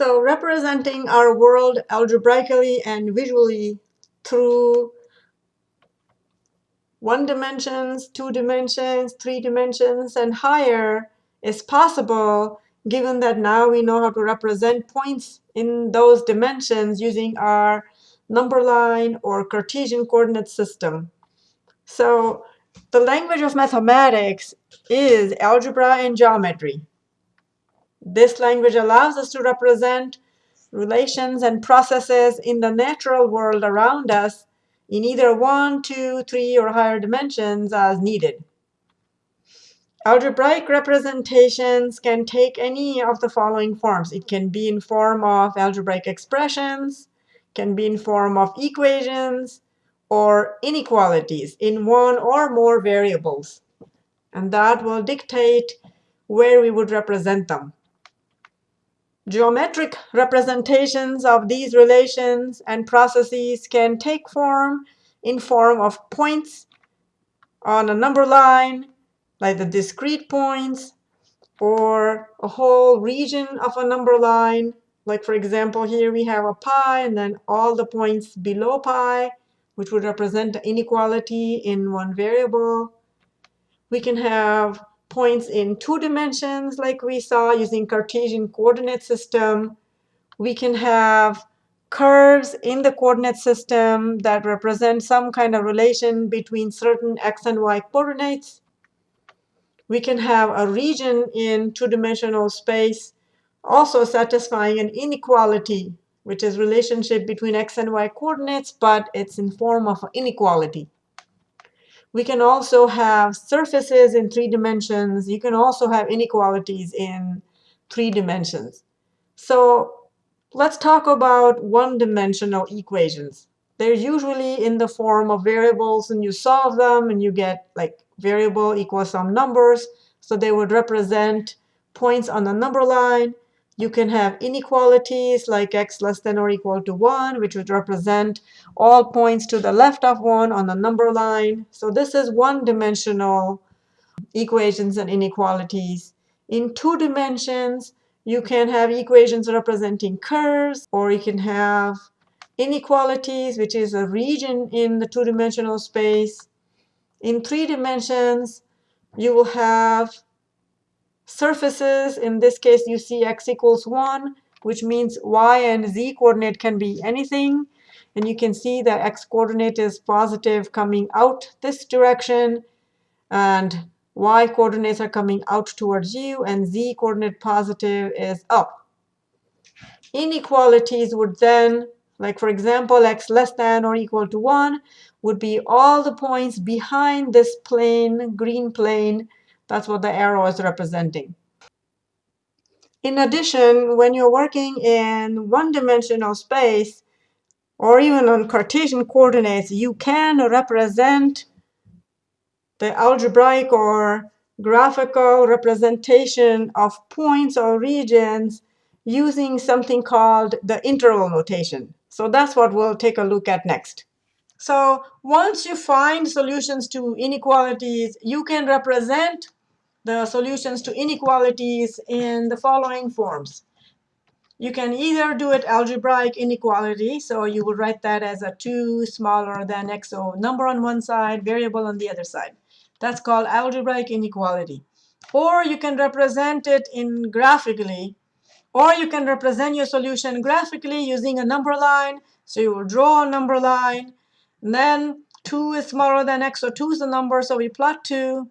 So representing our world algebraically and visually through one dimensions, two dimensions, three dimensions, and higher is possible given that now we know how to represent points in those dimensions using our number line or Cartesian coordinate system. So the language of mathematics is algebra and geometry. This language allows us to represent relations and processes in the natural world around us in either one, two, three, or higher dimensions as needed. Algebraic representations can take any of the following forms. It can be in form of algebraic expressions, can be in form of equations, or inequalities in one or more variables. And that will dictate where we would represent them. Geometric representations of these relations and processes can take form in form of points on a number line, like the discrete points, or a whole region of a number line. Like, for example, here we have a pi, and then all the points below pi, which would represent inequality in one variable. We can have points in two dimensions, like we saw using Cartesian coordinate system. We can have curves in the coordinate system that represent some kind of relation between certain x and y coordinates. We can have a region in two-dimensional space also satisfying an inequality, which is relationship between x and y coordinates, but it's in form of inequality. We can also have surfaces in three dimensions. You can also have inequalities in three dimensions. So let's talk about one-dimensional equations. They're usually in the form of variables, and you solve them, and you get like variable equals some numbers. So they would represent points on the number line. You can have inequalities like x less than or equal to 1, which would represent all points to the left of 1 on the number line. So this is one-dimensional equations and inequalities. In two dimensions, you can have equations representing curves, or you can have inequalities, which is a region in the two-dimensional space. In three dimensions, you will have surfaces. In this case, you see x equals 1, which means y and z coordinate can be anything. And you can see that x coordinate is positive coming out this direction. And y coordinates are coming out towards you. And z coordinate positive is up. Inequalities would then, like for example, x less than or equal to 1, would be all the points behind this plane, green plane, that's what the arrow is representing. In addition, when you're working in one-dimensional space, or even on Cartesian coordinates, you can represent the algebraic or graphical representation of points or regions using something called the interval notation. So that's what we'll take a look at next. So once you find solutions to inequalities, you can represent the solutions to inequalities in the following forms. You can either do it algebraic inequality, so you would write that as a 2 smaller than x, so number on one side, variable on the other side. That's called algebraic inequality. Or you can represent it in graphically, or you can represent your solution graphically using a number line. So you will draw a number line, and then 2 is smaller than x, so 2 is the number, so we plot 2.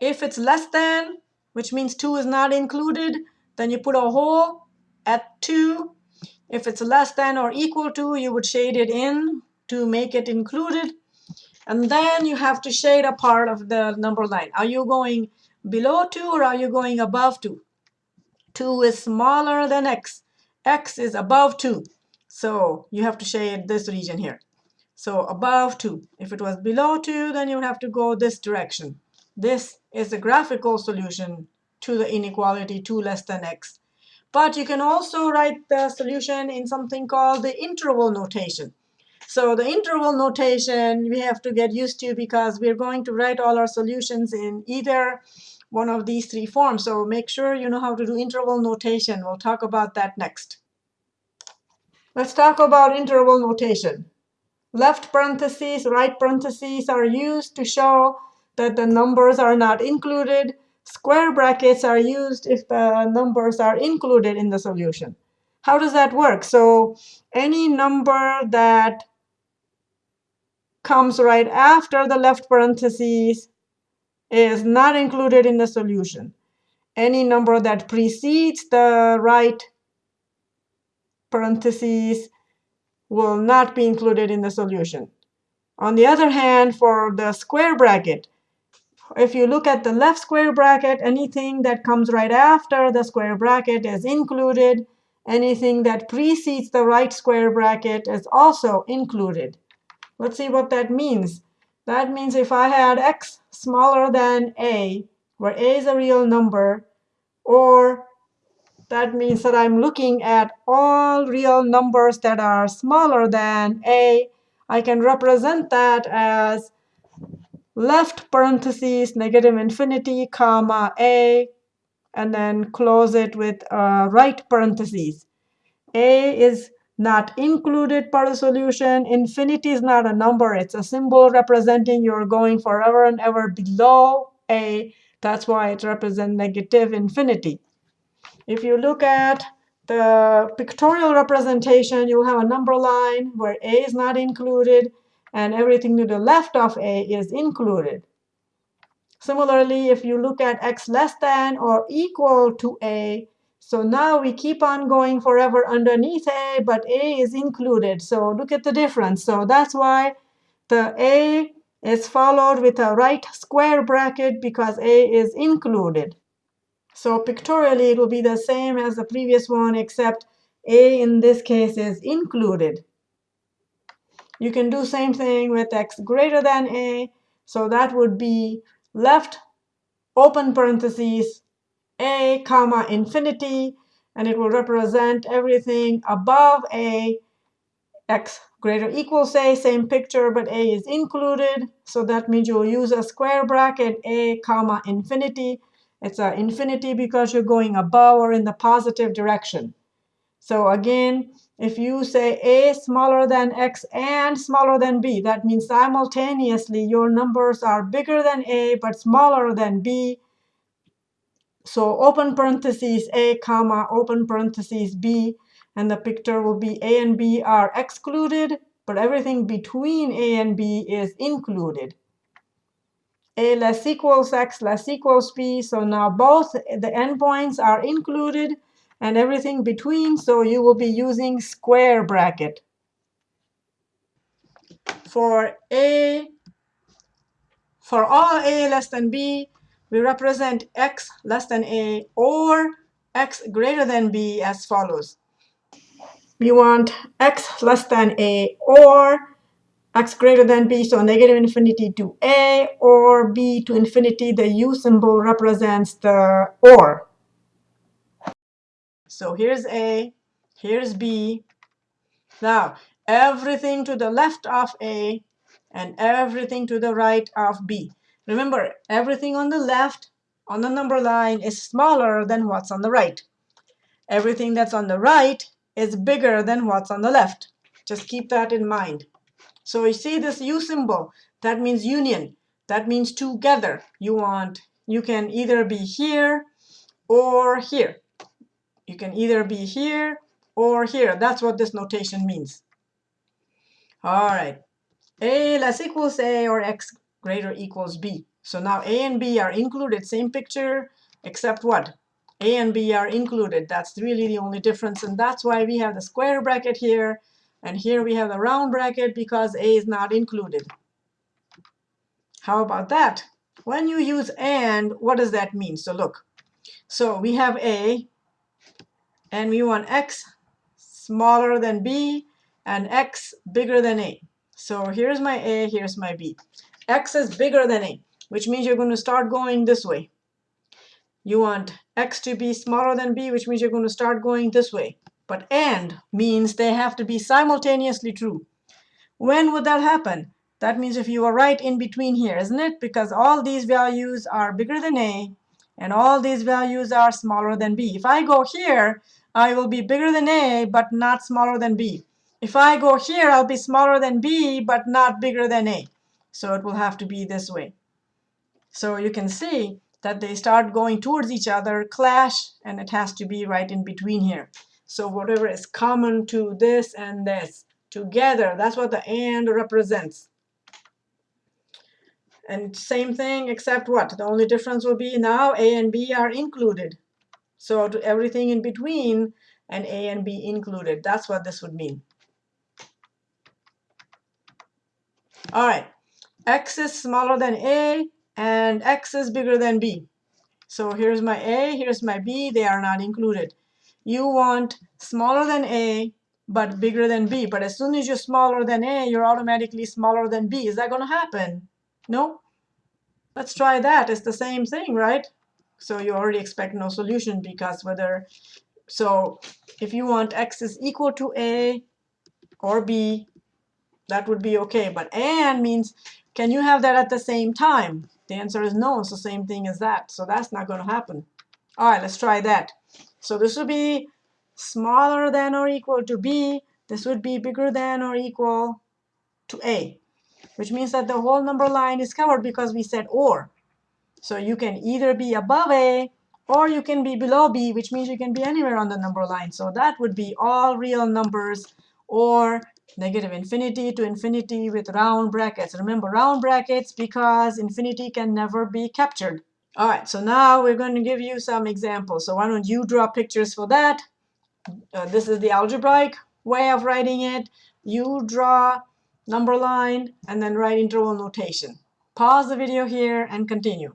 If it's less than, which means 2 is not included, then you put a hole at 2. If it's less than or equal to, you would shade it in to make it included. And then you have to shade a part of the number line. Are you going below 2 or are you going above 2? 2 is smaller than x. x is above 2. So you have to shade this region here. So above 2. If it was below 2, then you would have to go this direction. This is the graphical solution to the inequality 2 less than x. But you can also write the solution in something called the interval notation. So the interval notation we have to get used to because we're going to write all our solutions in either one of these three forms. So make sure you know how to do interval notation. We'll talk about that next. Let's talk about interval notation. Left parentheses, right parentheses are used to show that the numbers are not included. Square brackets are used if the numbers are included in the solution. How does that work? So any number that comes right after the left parentheses is not included in the solution. Any number that precedes the right parentheses will not be included in the solution. On the other hand, for the square bracket, if you look at the left square bracket, anything that comes right after the square bracket is included. Anything that precedes the right square bracket is also included. Let's see what that means. That means if I had x smaller than a, where a is a real number, or that means that I'm looking at all real numbers that are smaller than a, I can represent that as left parentheses negative infinity comma a and then close it with uh, right parentheses. a is not included part of solution. Infinity is not a number. It's a symbol representing you're going forever and ever below a. That's why it represents negative infinity. If you look at the pictorial representation, you'll have a number line where a is not included and everything to the left of a is included. Similarly, if you look at x less than or equal to a, so now we keep on going forever underneath a, but a is included. So look at the difference. So that's why the a is followed with a right square bracket because a is included. So pictorially, it will be the same as the previous one, except a in this case is included. You can do same thing with x greater than a. So that would be left open parentheses a comma infinity, and it will represent everything above a x greater equals a, same picture, but a is included. So that means you'll use a square bracket a comma infinity. It's a infinity because you're going above or in the positive direction. So again, if you say a smaller than x and smaller than b, that means simultaneously your numbers are bigger than a but smaller than b. So open parentheses a comma open parentheses b, and the picture will be a and b are excluded, but everything between a and b is included. a less equals x less equals b. So now both the endpoints are included and everything between. So you will be using square bracket. For a, for all a less than b, we represent x less than a or x greater than b as follows. We want x less than a or x greater than b, so negative infinity to a, or b to infinity. The u symbol represents the or. So here's A, here's B. Now, everything to the left of A and everything to the right of B. Remember, everything on the left on the number line is smaller than what's on the right. Everything that's on the right is bigger than what's on the left. Just keep that in mind. So you see this U symbol, that means union. That means together. You want, you can either be here or here. You can either be here or here. That's what this notation means. All right. A less equals A or X greater equals B. So now A and B are included. Same picture, except what? A and B are included. That's really the only difference. And that's why we have the square bracket here. And here we have the round bracket because A is not included. How about that? When you use AND, what does that mean? So look. So we have A and we want x smaller than b and x bigger than a. So here's my a, here's my b. x is bigger than a, which means you're going to start going this way. You want x to be smaller than b, which means you're going to start going this way. But and means they have to be simultaneously true. When would that happen? That means if you are right in between here, isn't it? Because all these values are bigger than a, and all these values are smaller than b. If I go here, I will be bigger than A, but not smaller than B. If I go here, I'll be smaller than B, but not bigger than A. So it will have to be this way. So you can see that they start going towards each other, clash, and it has to be right in between here. So whatever is common to this and this together, that's what the AND represents. And same thing except what? The only difference will be now A and B are included. So everything in between and A and B included. That's what this would mean. All right, x is smaller than a, and x is bigger than b. So here's my a, here's my b. They are not included. You want smaller than a, but bigger than b. But as soon as you're smaller than a, you're automatically smaller than b. Is that going to happen? No? Let's try that. It's the same thing, right? So you already expect no solution because whether, so if you want x is equal to a or b, that would be okay. But and means, can you have that at the same time? The answer is no. It's the same thing as that. So that's not going to happen. All right, let's try that. So this would be smaller than or equal to b. This would be bigger than or equal to a, which means that the whole number line is covered because we said or. So you can either be above a or you can be below b, which means you can be anywhere on the number line. So that would be all real numbers or negative infinity to infinity with round brackets. Remember round brackets because infinity can never be captured. All right, so now we're going to give you some examples. So why don't you draw pictures for that? Uh, this is the algebraic way of writing it. You draw number line and then write interval notation. Pause the video here and continue.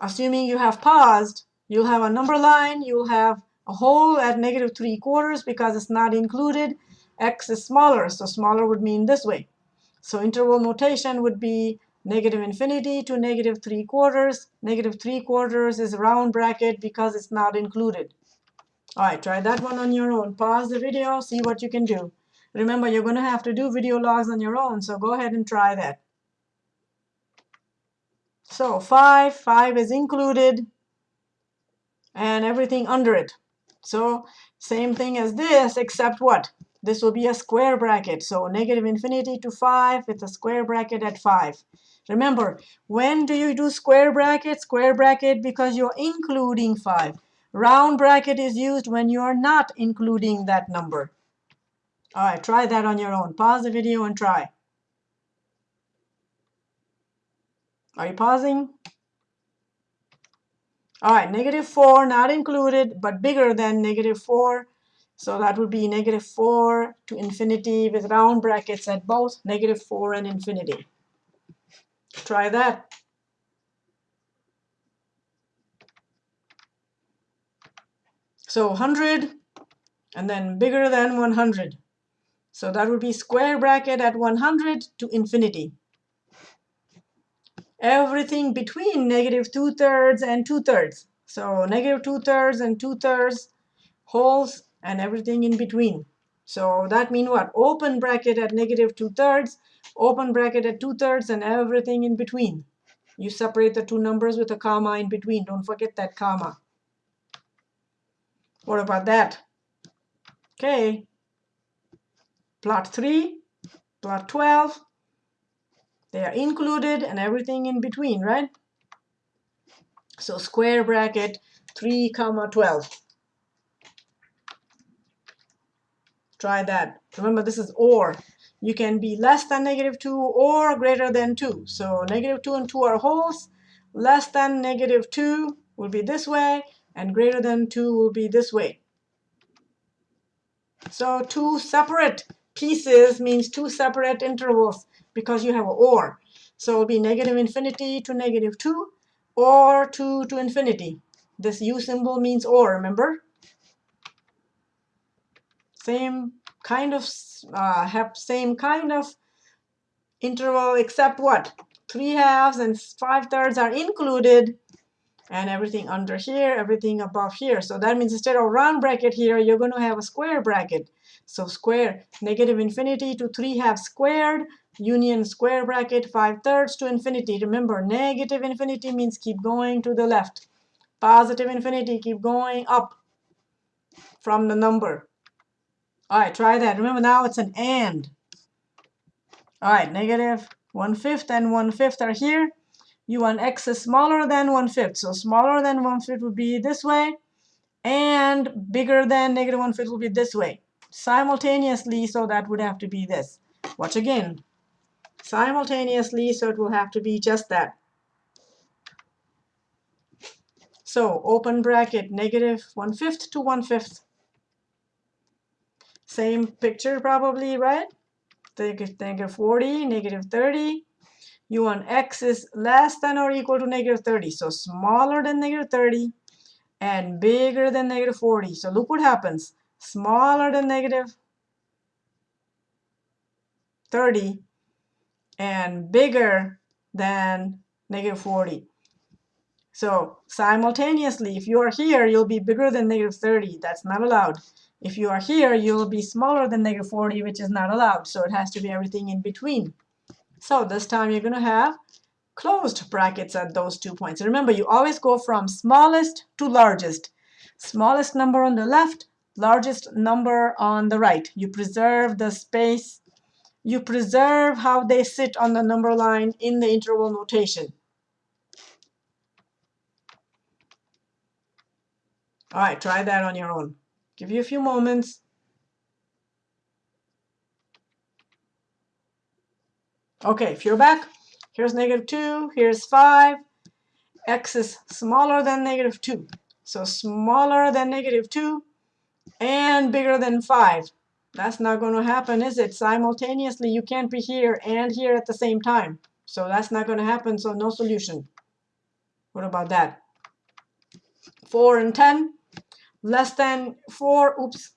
Assuming you have paused, you'll have a number line, you'll have a hole at negative 3 quarters because it's not included. x is smaller, so smaller would mean this way. So interval notation would be negative infinity to negative 3 quarters. Negative 3 quarters is a round bracket because it's not included. All right, try that one on your own. Pause the video, see what you can do. Remember, you're going to have to do video logs on your own, so go ahead and try that. So 5, 5 is included, and everything under it. So same thing as this, except what? This will be a square bracket. So negative infinity to 5 with a square bracket at 5. Remember, when do you do square bracket? Square bracket because you're including 5. Round bracket is used when you're not including that number. All right, try that on your own. Pause the video and try. Are you pausing? All right, negative 4 not included, but bigger than negative 4. So that would be negative 4 to infinity with round brackets at both negative 4 and infinity. Try that. So 100 and then bigger than 100. So that would be square bracket at 100 to infinity everything between negative 2 thirds and 2 thirds. So negative 2 thirds and 2 thirds holes and everything in between. So that means what? Open bracket at negative 2 thirds, open bracket at 2 thirds, and everything in between. You separate the two numbers with a comma in between. Don't forget that comma. What about that? Okay. Plot 3, plot 12, they are included and everything in between, right? So square bracket 3 comma 12. Try that. Remember, this is or. You can be less than negative 2 or greater than 2. So negative 2 and 2 are holes. Less than negative 2 will be this way, and greater than 2 will be this way. So two separate pieces means two separate intervals because you have an or. So it'll be negative infinity to negative 2 or 2 to infinity. This U symbol means or, remember? Same kind of, uh, have same kind of interval except what? 3 halves and 5 thirds are included and everything under here, everything above here. So that means instead of round bracket here, you're going to have a square bracket. So square, negative infinity to 3 halves squared, union square bracket 5 thirds to infinity. Remember, negative infinity means keep going to the left. positive infinity, keep going up from the number. All right, try that. Remember now it's an and. All right, negative 1 fifth and 1 fifth are here. You want x is smaller than 1 fifth. So smaller than 1 fifth would be this way. And bigger than negative 1 fifth will be this way. Simultaneously, so that would have to be this. Watch again. Simultaneously, so it will have to be just that. So open bracket, negative 1 fifth to 1 fifth. Same picture probably, right? Negative 40, negative 30. You want x is less than or equal to negative 30. So smaller than negative 30 and bigger than negative 40. So look what happens. Smaller than negative 30 and bigger than negative 40. So simultaneously, if you are here, you'll be bigger than negative 30. That's not allowed. If you are here, you'll be smaller than negative 40, which is not allowed. So it has to be everything in between. So this time you're going to have closed brackets at those two points. remember, you always go from smallest to largest. Smallest number on the left, largest number on the right. You preserve the space. You preserve how they sit on the number line in the interval notation. All right, try that on your own. Give you a few moments. Okay, if you're back, here's negative 2, here's 5. x is smaller than negative 2. So smaller than negative 2 and bigger than 5. That's not going to happen, is it? Simultaneously, you can't be here and here at the same time. So that's not going to happen, so no solution. What about that? 4 and 10 less than 4, oops,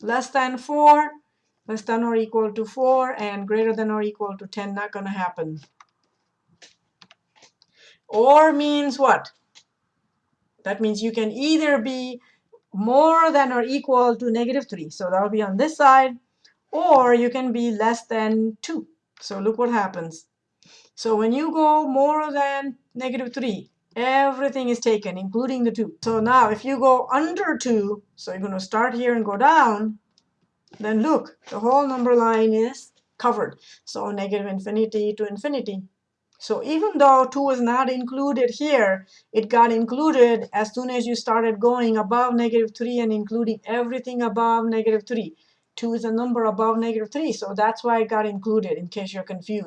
less than 4, less than or equal to 4, and greater than or equal to 10, not going to happen. Or means what? That means you can either be more than or equal to negative 3. So that'll be on this side. Or you can be less than 2. So look what happens. So when you go more than negative 3, Everything is taken, including the 2. So now if you go under 2, so you're going to start here and go down, then look, the whole number line is covered. So negative infinity to infinity. So even though 2 is not included here, it got included as soon as you started going above negative 3 and including everything above negative 3. 2 is a number above negative 3, so that's why it got included, in case you're confused.